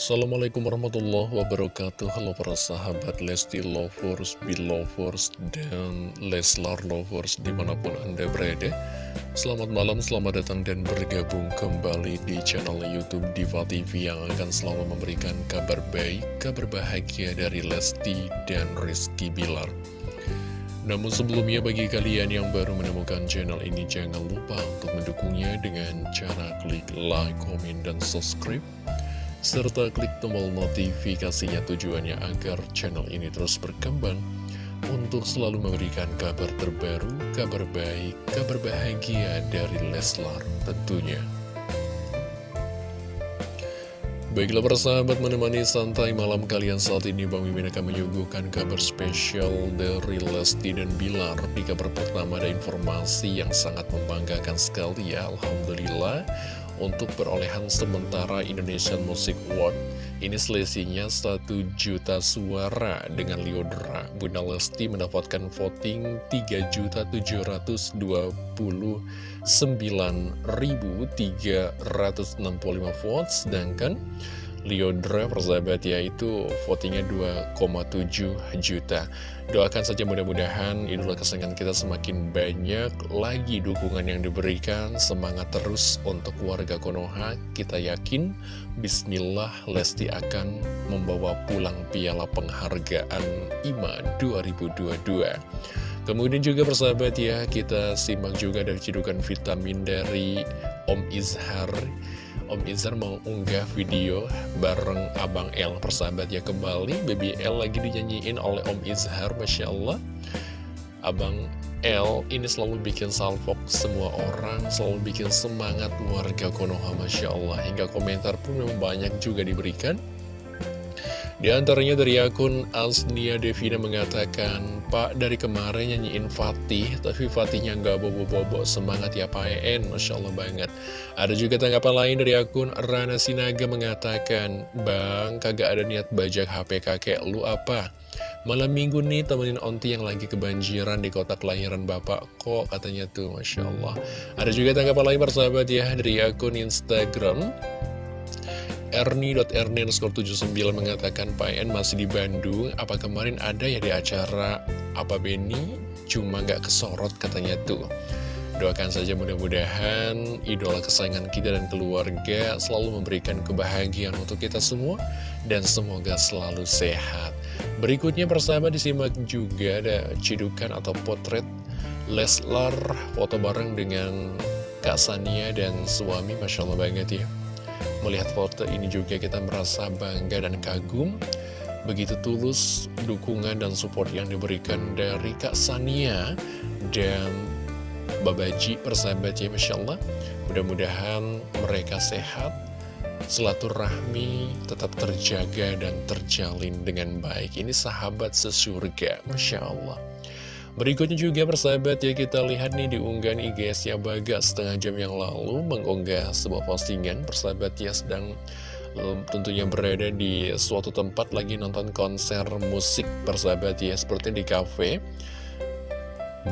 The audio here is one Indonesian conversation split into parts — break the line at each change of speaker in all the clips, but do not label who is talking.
Assalamualaikum warahmatullahi wabarakatuh. Halo para sahabat Lesti Lovers, Belovers, dan Leslar Lovers di mana pun anda berada. Selamat malam, selamat datang dan bergabung kembali di channel Youtube Diva TV Yang akan selalu memberikan kabar baik, kabar bahagia dari Lesti dan Rizky Bilar. Namun sebelumnya bagi kalian yang baru menemukan channel ini jangan lupa untuk mendukungnya dengan cara klik like, komen, dan subscribe serta klik tombol notifikasinya tujuannya agar channel ini terus berkembang untuk selalu memberikan kabar terbaru, kabar baik, kabar bahagia dari Leslar tentunya. Baiklah persahabat menemani santai malam kalian saat ini Bang Mimin akan menyuguhkan kabar spesial dari Lesti dan Bilar Di kabar pertama ada informasi yang sangat membanggakan sekali ya Alhamdulillah untuk perolehan sementara Indonesian Music Award. Ini selisihnya 1 juta suara dengan Liodra. Bunda Lesti mendapatkan voting 3.799.365 votes, sedangkan Liodra persahabat ya. Itu votingnya 2,7 juta. Doakan saja mudah-mudahan idola kesenangan kita semakin banyak lagi dukungan yang diberikan. Semangat terus untuk warga Konoha. Kita yakin Bismillah Lesti akan membawa pulang piala penghargaan IMA 2022 Kemudian juga persahabat ya kita simak juga dari cidukan vitamin dari Om Izhar Om Izar mengunggah video bareng Abang L persahabat ya kembali Baby L lagi dinyanyiin oleh Om Izhar Masya Allah. Abang L ini selalu bikin salvok semua orang Selalu bikin semangat warga Konoha Masya Allah. Hingga komentar pun memang banyak juga diberikan di antaranya dari akun Asnia Devina mengatakan, Pak dari kemarin nyanyiin Fatih, tapi Fatihnya nggak bobo-bobo, semangat ya Pak EN, Masya Allah banget. Ada juga tanggapan lain dari akun Rana Sinaga mengatakan, Bang, kagak ada niat bajak HP kakek, lu apa? Malam minggu nih temenin onti yang lagi kebanjiran di kota kelahiran bapak kok katanya tuh. Masya Allah. Ada juga tanggapan lain persahabat ya dari akun Instagram Erni.erni79 mengatakan Pak En masih di Bandung Apa kemarin ada ya di acara Apa Beni Cuma nggak kesorot katanya tuh Doakan saja mudah-mudahan idola kesayangan kita dan keluarga selalu memberikan kebahagiaan untuk kita semua dan semoga selalu sehat. Berikutnya persahabat disimak juga ada cidukan atau potret Leslar foto bareng dengan Kak Sania dan suami Masya Allah banget ya. Melihat foto ini juga kita merasa bangga dan kagum. Begitu tulus dukungan dan support yang diberikan dari Kak Sania dan Babaji persahabat ya Masya Allah. Mudah-mudahan mereka sehat Silaturahmi tetap terjaga dan terjalin dengan baik. Ini sahabat sesurga Masya Allah Berikutnya juga persahabat ya kita lihat nih di unggahan IGS ya Bagas setengah jam yang lalu mengunggah sebuah postingan persahabat ya sedang um, tentunya berada di suatu tempat lagi nonton konser musik persahabat ya seperti di cafe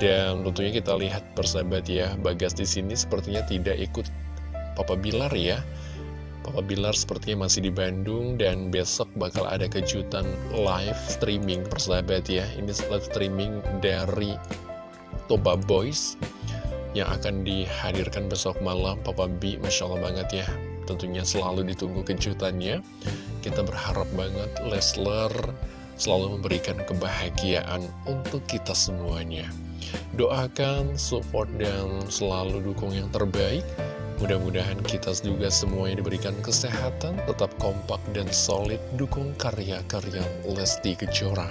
dan tentunya kita lihat persahabat ya Bagas di sini sepertinya tidak ikut Papa Bilar ya Papa Bilar sepertinya masih di Bandung dan besok bakal ada kejutan live streaming persahabat ya. Ini live streaming dari Toba Boys yang akan dihadirkan besok malam. Papa B Masya Allah banget ya. Tentunya selalu ditunggu kejutannya. Kita berharap banget Lesler selalu memberikan kebahagiaan untuk kita semuanya. Doakan, support, dan selalu dukung yang terbaik Mudah-mudahan kita juga semuanya diberikan kesehatan, tetap kompak dan solid dukung karya-karya Lesti Kejora.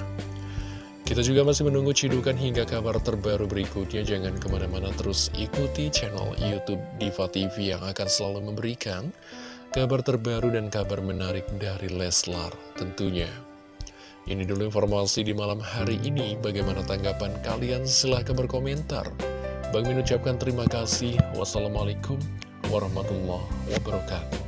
Kita juga masih menunggu cidukan hingga kabar terbaru berikutnya. Jangan ke mana-mana terus ikuti channel Youtube Diva TV yang akan selalu memberikan kabar terbaru dan kabar menarik dari Leslar tentunya. Ini dulu informasi di malam hari ini. Bagaimana tanggapan kalian? Silahkan berkomentar. Bang Min ucapkan terima kasih. Wassalamualaikum warahmatullahi wabarakatuh.